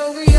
over you.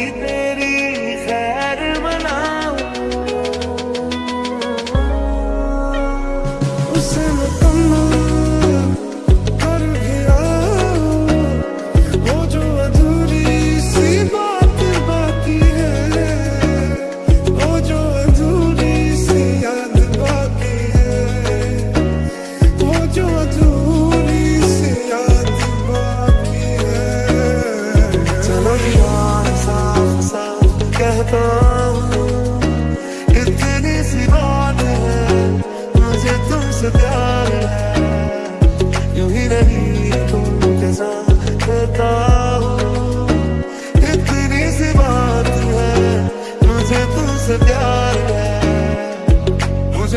ti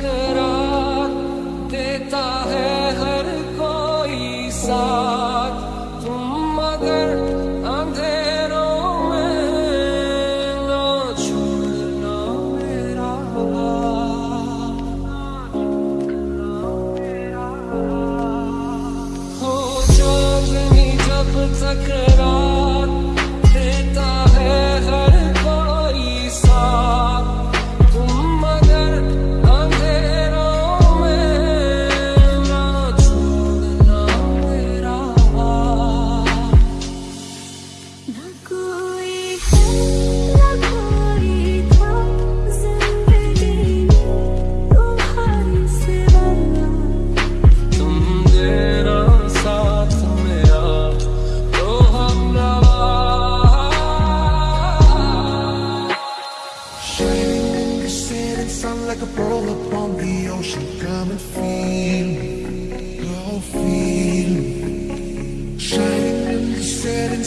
करा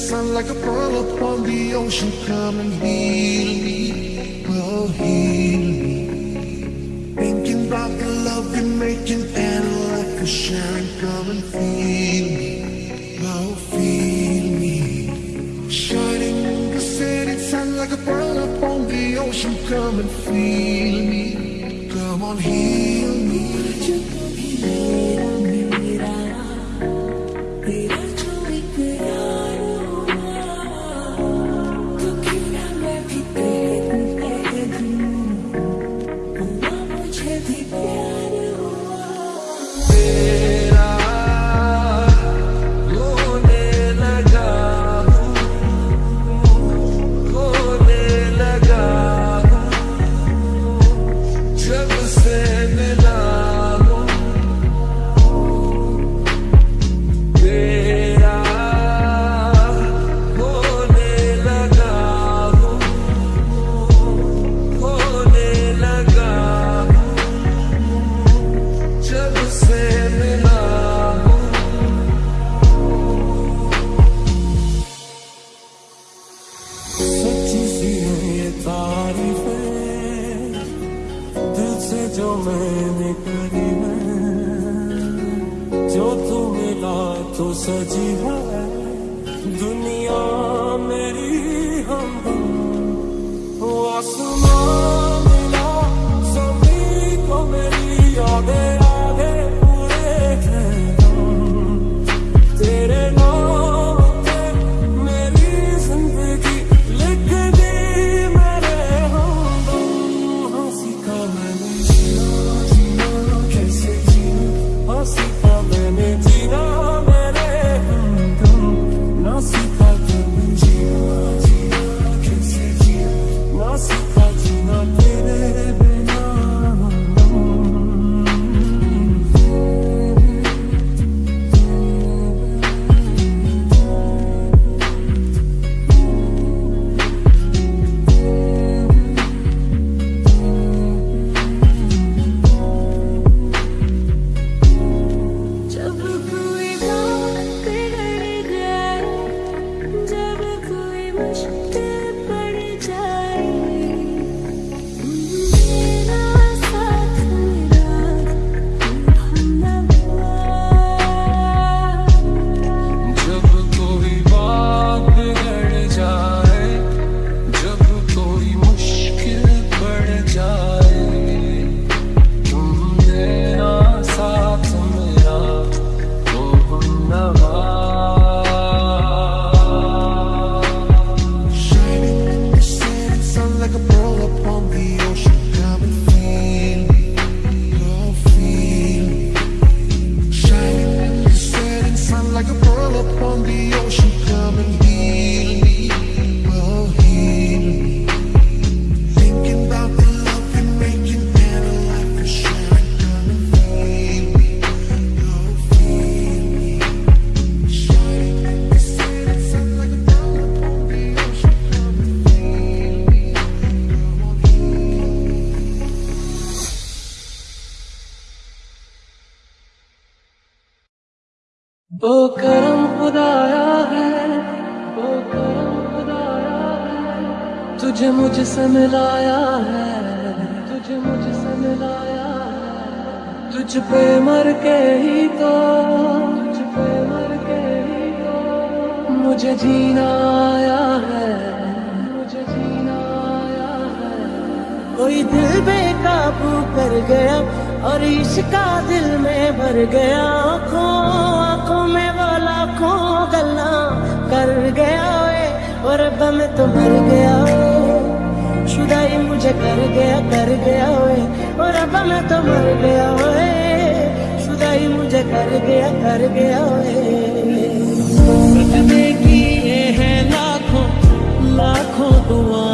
place. Like a pearl upon the ocean. Come and heal me, oh heal me. Thinking about the love you're making and like a sharing. Come and feel me, oh feel me. Shining in the city sun like a pearl upon the ocean. Come and feel me, come on heal me. You तो सजी है दुनिया। करम खुदाया है वो करम खुदाया है। तुझे मुझसे मिलाया है, तुझे मुझसे मिलाया है। तुझ पे मर के ही तो तुझ पे मर के ही तो। मुझे जीना आया है, मुझे जीना आया है। कोई दिल बेकाबू कर गया और इश्क का दिल में भर गया खो और अब मैं तो मर गया शुदाई मुझे कर गया कर गया ओए और अब मैं तो मर गया हो। शुदाई मुझे कर गया कर गया वे की ये है लाखों लाखों दुआएँ